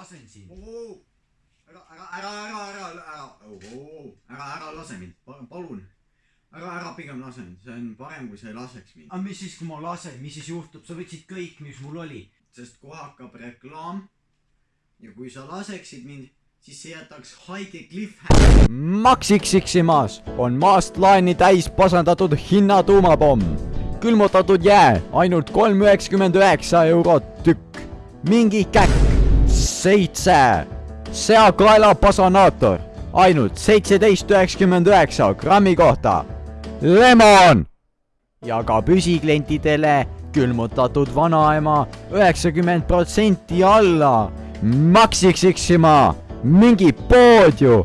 lasen sind. ära, ära, ära, ära, ära, ära, ära, ära lase mind, palun. ära, ära pigem lase mind, see on parem, kui sa ei laseks mind, aga mis siis, kui ma lasen, mis siis juhtub, sa võtsid kõik, mis mul oli. sest kohe hakkab reklaam. ja kui sa laseksid mind, siis see jätaks haige cliffhanger. Max X-Ximas on maast laeni täis pasendatud hinnatuumapomm. külmutatud jää ainult kolm üheksakümmend üheksa eurot tükk. mingi käkk, seitse. seakaela pasanaator ainult seitseteist üheksakümmend üheksa grammi kohta. Lemon ja ka püsiklientidele külmutatud vanaema üheksakümmend protsenti alla. Max X-Xima, mingi pood ju